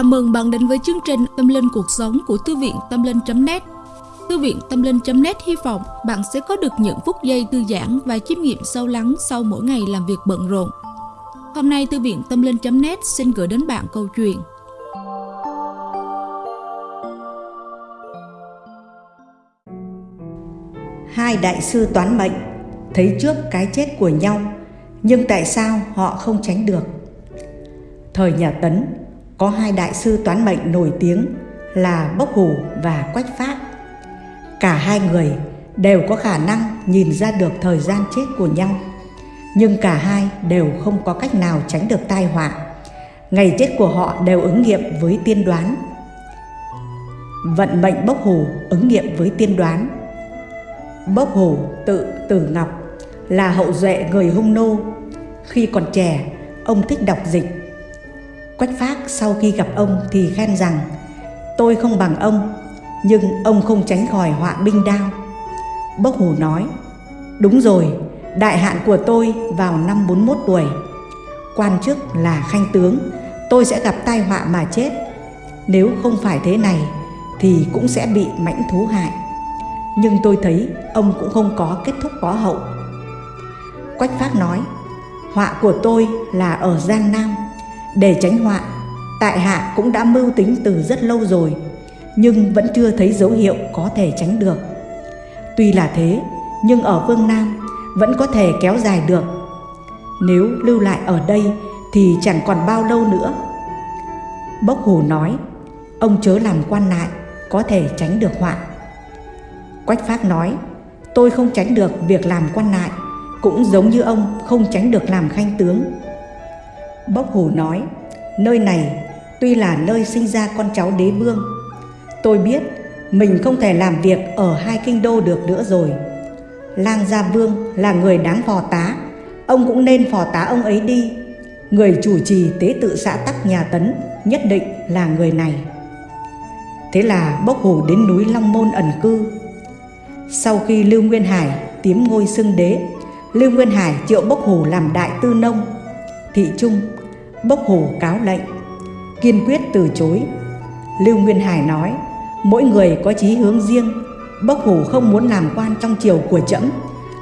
Chào mừng bạn đến với chương trình Tâm Linh Cuộc Sống của Thư viện Tâm Linh.net Thư viện Tâm Linh.net hy vọng bạn sẽ có được những phút giây thư giãn và chiêm nghiệm sâu lắng sau mỗi ngày làm việc bận rộn. Hôm nay, Thư viện Tâm Linh.net xin gửi đến bạn câu chuyện Hai đại sư toán mệnh thấy trước cái chết của nhau, nhưng tại sao họ không tránh được? Thời nhà Tấn có hai đại sư toán mệnh nổi tiếng là Bốc Hủ và Quách Phát. Cả hai người đều có khả năng nhìn ra được thời gian chết của nhau, nhưng cả hai đều không có cách nào tránh được tai họa. Ngày chết của họ đều ứng nghiệm với tiên đoán. Vận mệnh Bốc Hủ ứng nghiệm với tiên đoán. Bốc Hủ tự Tử Ngọc là hậu duệ người Hung Nô. Khi còn trẻ, ông thích đọc dịch Quách Phác sau khi gặp ông thì khen rằng Tôi không bằng ông Nhưng ông không tránh khỏi họa binh đao. Bốc Hủ nói Đúng rồi, đại hạn của tôi vào năm 41 tuổi. Quan chức là khanh tướng Tôi sẽ gặp tai họa mà chết. Nếu không phải thế này Thì cũng sẽ bị mãnh thú hại. Nhưng tôi thấy ông cũng không có kết thúc có hậu. Quách Phác nói Họa của tôi là ở Giang Nam để tránh họa, tại hạ cũng đã mưu tính từ rất lâu rồi, nhưng vẫn chưa thấy dấu hiệu có thể tránh được. Tuy là thế, nhưng ở phương Nam vẫn có thể kéo dài được. Nếu lưu lại ở đây thì chẳng còn bao lâu nữa. Bốc Hù nói, ông chớ làm quan lại, có thể tránh được họa. Quách Phác nói, tôi không tránh được việc làm quan lại, cũng giống như ông không tránh được làm khanh tướng. Bốc Hù nói, nơi này tuy là nơi sinh ra con cháu đế vương. Tôi biết mình không thể làm việc ở hai kinh đô được nữa rồi. Lang Gia Vương là người đáng phò tá, ông cũng nên phò tá ông ấy đi. Người chủ trì tế tự xã Tắc nhà Tấn nhất định là người này. Thế là Bốc Hù đến núi Long Môn ẩn cư. Sau khi Lưu Nguyên Hải tiếm ngôi xưng đế, Lưu Nguyên Hải triệu Bốc Hù làm đại tư nông. Thị Trung bốc hồ cáo lệnh, kiên quyết từ chối. Lưu nguyên hải nói, mỗi người có chí hướng riêng, bốc hồ không muốn làm quan trong triều của trẫm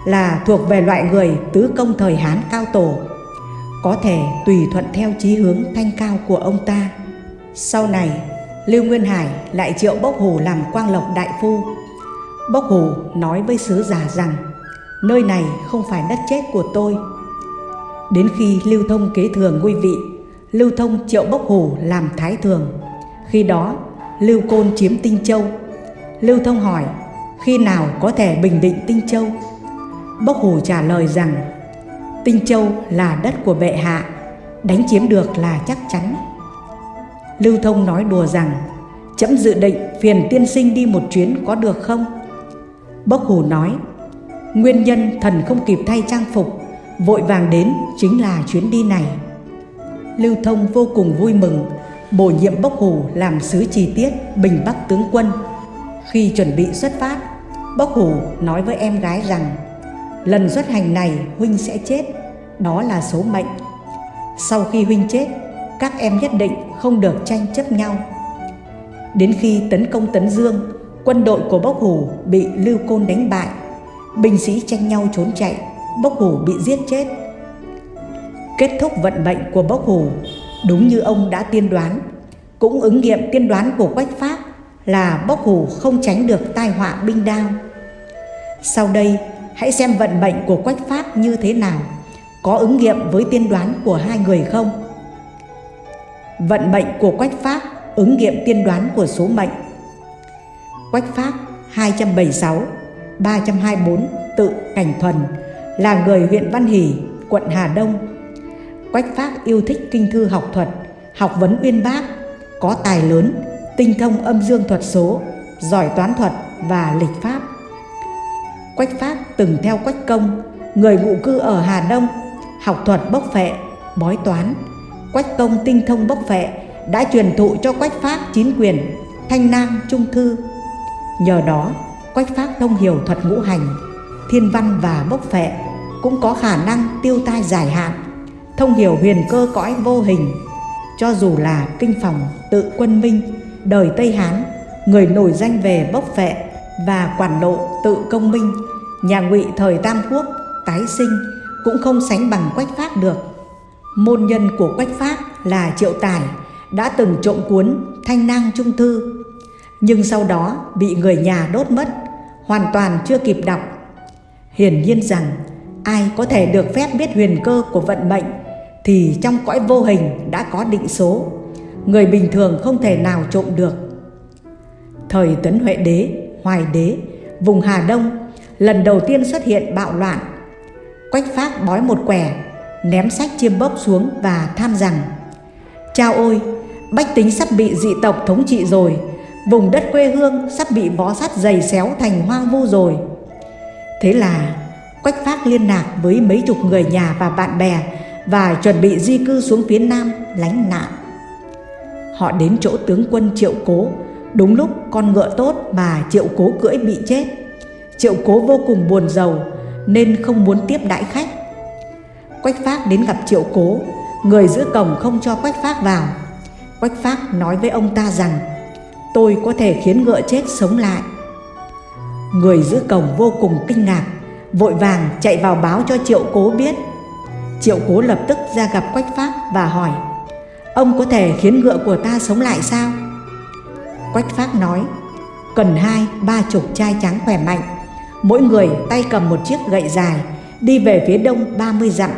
là thuộc về loại người tứ công thời hán cao tổ, có thể tùy thuận theo chí hướng thanh cao của ông ta. Sau này, lưu nguyên hải lại triệu bốc Hồ làm quang lộc đại phu. Bốc Hồ nói với sứ giả rằng, nơi này không phải đất chết của tôi Đến khi Lưu Thông kế thừa ngôi vị, Lưu Thông triệu Bốc Hù làm thái thường. Khi đó, Lưu Côn chiếm Tinh Châu. Lưu Thông hỏi, khi nào có thể bình định Tinh Châu? Bốc Hù trả lời rằng, Tinh Châu là đất của bệ hạ, đánh chiếm được là chắc chắn. Lưu Thông nói đùa rằng, chấm dự định phiền tiên sinh đi một chuyến có được không? Bốc Hù nói, nguyên nhân thần không kịp thay trang phục vội vàng đến chính là chuyến đi này. Lưu Thông vô cùng vui mừng, bổ nhiệm Bốc Hù làm sứ chi tiết Bình Bắc tướng quân. Khi chuẩn bị xuất phát, Bốc Hù nói với em gái rằng lần xuất hành này Huynh sẽ chết, đó là số mệnh. Sau khi Huynh chết, các em nhất định không được tranh chấp nhau. Đến khi tấn công Tấn Dương, quân đội của Bốc Hù bị Lưu Côn đánh bại, binh sĩ tranh nhau trốn chạy Bốc Hủ bị giết chết. Kết thúc vận mệnh của Bốc Hủ đúng như ông đã tiên đoán, cũng ứng nghiệm tiên đoán của Quách Pháp là Bốc Hủ không tránh được tai họa binh đao. Sau đây, hãy xem vận mệnh của Quách Pháp như thế nào, có ứng nghiệm với tiên đoán của hai người không? Vận mệnh của Quách Pháp ứng nghiệm tiên đoán của số mệnh. Quách Pháp 276, 324 tự cảnh thuần là người huyện Văn Hỷ, quận Hà Đông. Quách Phác yêu thích kinh thư học thuật, học vấn uyên bác, có tài lớn, tinh thông âm dương thuật số, giỏi toán thuật và lịch pháp. Quách Phác từng theo Quách Công, người ngụ cư ở Hà Đông, học thuật bốc phệ, bói toán. Quách Công tinh thông bốc phệ đã truyền thụ cho Quách Phác chín quyền, thanh nam, trung thư. Nhờ đó, Quách Phác thông hiểu thuật ngũ hành, thiên văn và bốc phệ cũng có khả năng tiêu tai dài hạn, thông hiểu huyền cơ cõi vô hình. cho dù là kinh phòng tự quân minh, đời Tây Hán, người nổi danh về bốc vệ và quản lộ tự công minh, nhà ngụy thời Tam Quốc, tái sinh cũng không sánh bằng Quách phát được. Môn nhân của Quách phát là Triệu Tài đã từng trộm cuốn Thanh Nang Trung Thư, nhưng sau đó bị người nhà đốt mất, hoàn toàn chưa kịp đọc. Hiển nhiên rằng ai có thể được phép biết huyền cơ của vận mệnh thì trong cõi vô hình đã có định số, người bình thường không thể nào trộm được. Thời Tấn Huệ Đế, Hoài Đế, vùng Hà Đông lần đầu tiên xuất hiện bạo loạn. Quách Phác bói một quẻ, ném sách chiêm bốc xuống và tham rằng Chao ôi, bách tính sắp bị dị tộc thống trị rồi, vùng đất quê hương sắp bị vó sắt dày xéo thành hoang vu rồi. Thế là Quách Phác liên lạc với mấy chục người nhà và bạn bè và chuẩn bị di cư xuống phía Nam lánh nạn. Họ đến chỗ tướng quân Triệu Cố, đúng lúc con ngựa tốt mà Triệu Cố cưỡi bị chết. Triệu Cố vô cùng buồn giàu nên không muốn tiếp đãi khách. Quách Phác đến gặp Triệu Cố, người giữ cổng không cho Quách Phác vào. Quách Phác nói với ông ta rằng tôi có thể khiến ngựa chết sống lại. Người giữ cổng vô cùng kinh ngạc, vội vàng chạy vào báo cho Triệu Cố biết. Triệu cố lập tức ra gặp Quách pháp và hỏi, Ông có thể khiến ngựa của ta sống lại sao? Quách pháp nói, Cần hai, ba chục trai trắng khỏe mạnh. Mỗi người tay cầm một chiếc gậy dài, Đi về phía đông 30 dặm.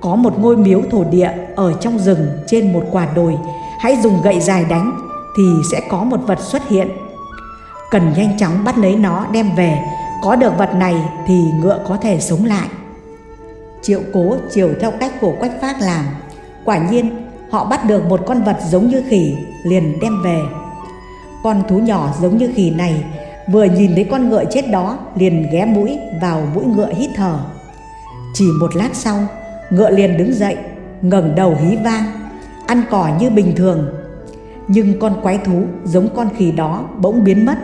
Có một ngôi miếu thổ địa ở trong rừng trên một quả đồi. Hãy dùng gậy dài đánh Thì sẽ có một vật xuất hiện. Cần nhanh chóng bắt lấy nó đem về có được vật này thì ngựa có thể sống lại. Triệu cố chiều theo cách của Quách Phác làm. Quả nhiên, họ bắt được một con vật giống như khỉ, liền đem về. Con thú nhỏ giống như khỉ này vừa nhìn thấy con ngựa chết đó, liền ghé mũi vào mũi ngựa hít thở. Chỉ một lát sau, ngựa liền đứng dậy, ngẩng đầu hí vang, ăn cỏ như bình thường. Nhưng con quái thú giống con khỉ đó bỗng biến mất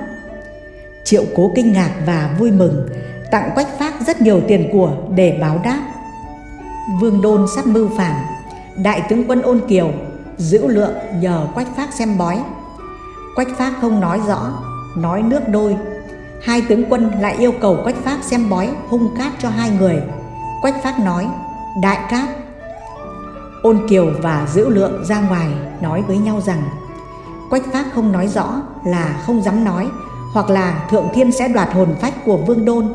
triệu cố kinh ngạc và vui mừng, tặng quách phác rất nhiều tiền của để báo đáp. Vương Đôn sắp mưu phản, Đại tướng quân ôn kiều Giữ lượng nhờ Quách Phác xem bói. Quách Phác không nói rõ, Nói nước đôi. Hai tướng quân lại yêu cầu Quách Phác xem bói hung cát cho hai người. Quách Phác nói, Đại cát. Ôn Kiều và Dữ Lượng ra ngoài nói với nhau rằng, Quách Phác không nói rõ là không dám nói hoặc là Thượng Thiên sẽ đoạt hồn phách của Vương Đôn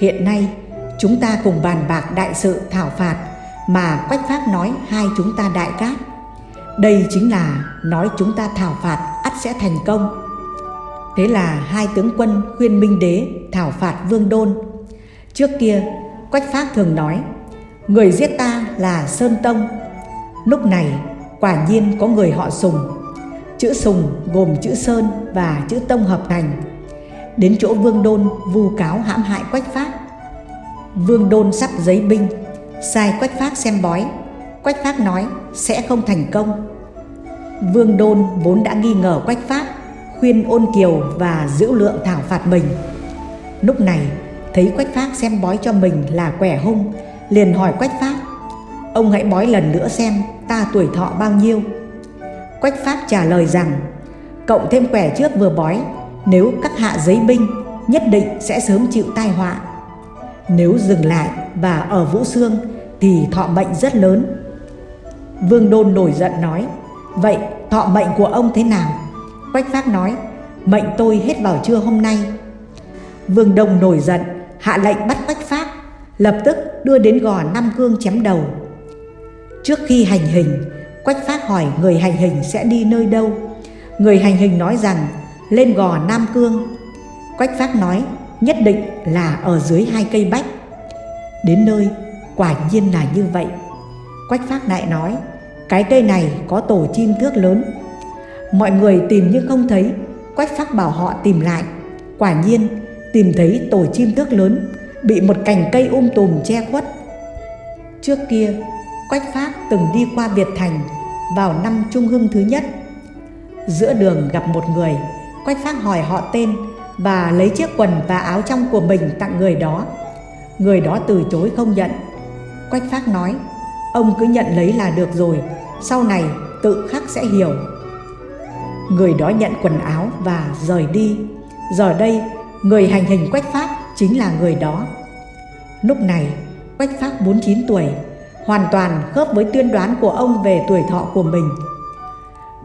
Hiện nay Chúng ta cùng bàn bạc đại sự thảo phạt mà Quách Phác nói hai chúng ta đại cát. Đây chính là nói chúng ta thảo phạt ắt sẽ thành công. Thế là hai tướng quân khuyên Minh Đế thảo phạt Vương Đôn. Trước kia, Quách Phác thường nói, người giết ta là Sơn Tông. Lúc này, quả nhiên có người họ Sùng. Chữ Sùng gồm chữ Sơn và chữ Tông hợp thành. Đến chỗ Vương Đôn, vu cáo hãm hại Quách Phác Vương Đôn sắp giấy binh, Sai Quách Phác xem bói. Quách Phác nói, sẽ không thành công. Vương Đôn vốn đã nghi ngờ Quách Phác Khuyên ôn kiều và giữ lượng thảo phạt mình. Lúc này, thấy Quách Phác xem bói cho mình là quẻ hung, Liền hỏi Quách Phác Ông hãy bói lần nữa xem ta tuổi thọ bao nhiêu? Quách Phác trả lời rằng Cộng thêm quẻ trước vừa bói Nếu các hạ giấy binh Nhất định sẽ sớm chịu tai họa nếu dừng lại và ở Vũ Xương thì thọ mệnh rất lớn. Vương Đôn nổi giận nói, vậy thọ mệnh của ông thế nào? Quách Phác nói, mệnh tôi hết vào trưa hôm nay. Vương Đông nổi giận, hạ lệnh bắt Quách Phác, lập tức đưa đến gò Nam Cương chém đầu. Trước khi hành hình, Quách Phác hỏi người hành hình sẽ đi nơi đâu. Người hành hình nói rằng lên gò Nam Cương. Quách Phác nói nhất định là ở dưới hai cây bách. Đến nơi, quả nhiên là như vậy. Quách Phác lại nói, cái cây này có tổ chim thước lớn. Mọi người tìm nhưng không thấy, Quách Phác bảo họ tìm lại. Quả nhiên, tìm thấy tổ chim thước lớn, bị một cành cây um tùm che khuất. Trước kia, Quách Phác từng đi qua Việt Thành vào năm Trung Hưng thứ nhất. Giữa đường gặp một người, Quách Phác hỏi họ tên và lấy chiếc quần và áo trong của mình tặng người đó. Người đó từ chối không nhận. Quách Phác nói, ông cứ nhận lấy là được rồi, sau này tự khắc sẽ hiểu. Người đó nhận quần áo và rời đi. Giờ đây, người hành hình Quách Pháp chính là người đó. Lúc này, Quách Pháp 49 tuổi, hoàn toàn khớp với tiên đoán của ông về tuổi thọ của mình.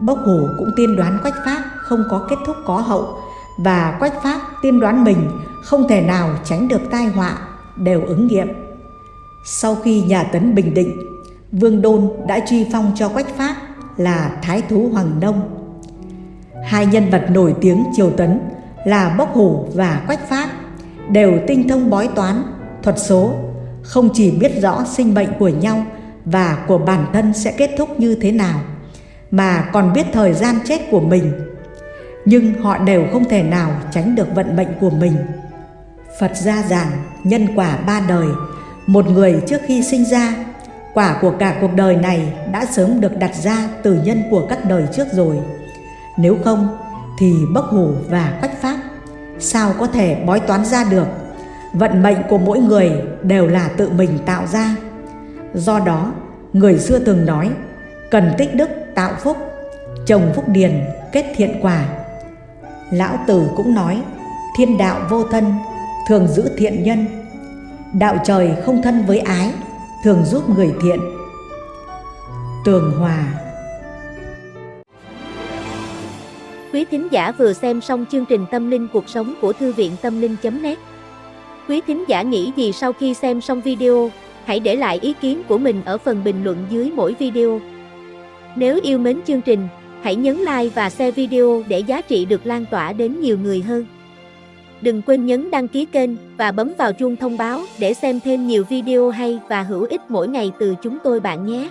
Bốc Hủ cũng tiên đoán Quách Pháp không có kết thúc có hậu và Quách Pháp tiên đoán mình không thể nào tránh được tai họa đều ứng nghiệm. Sau khi nhà Tấn bình định, Vương Đôn đã truy phong cho Quách Pháp là Thái Thú Hoàng Đông. Hai nhân vật nổi tiếng triều Tấn là Bốc Hủ và Quách Pháp đều tinh thông bói toán, thuật số, không chỉ biết rõ sinh mệnh của nhau và của bản thân sẽ kết thúc như thế nào, mà còn biết thời gian chết của mình. Nhưng họ đều không thể nào tránh được vận mệnh của mình. Phật gia giảng nhân quả ba đời, một người trước khi sinh ra, quả của cả cuộc đời này đã sớm được đặt ra từ nhân của các đời trước rồi. Nếu không thì bốc hủ và quách pháp sao có thể bói toán ra được vận mệnh của mỗi người đều là tự mình tạo ra. Do đó, người xưa từng nói, cần tích đức, tạo phúc, trồng phúc điền, kết thiện quả. Lão tử cũng nói, thiên đạo vô thân, thường giữ thiện nhân. Đạo trời không thân với ái, thường giúp người thiện. Tường hòa. Quý thính giả vừa xem xong chương trình Tâm linh cuộc sống của Thư viện Tâm linh.net Quý thính giả nghĩ gì sau khi xem xong video, hãy để lại ý kiến của mình ở phần bình luận dưới mỗi video. Nếu yêu mến chương trình, hãy nhấn like và share video để giá trị được lan tỏa đến nhiều người hơn. Đừng quên nhấn đăng ký kênh và bấm vào chuông thông báo để xem thêm nhiều video hay và hữu ích mỗi ngày từ chúng tôi bạn nhé.